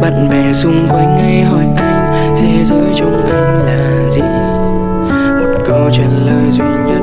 bạn bè xung quanh hay hỏi anh, thế giới trong anh là gì? Một câu trả lời duy nhất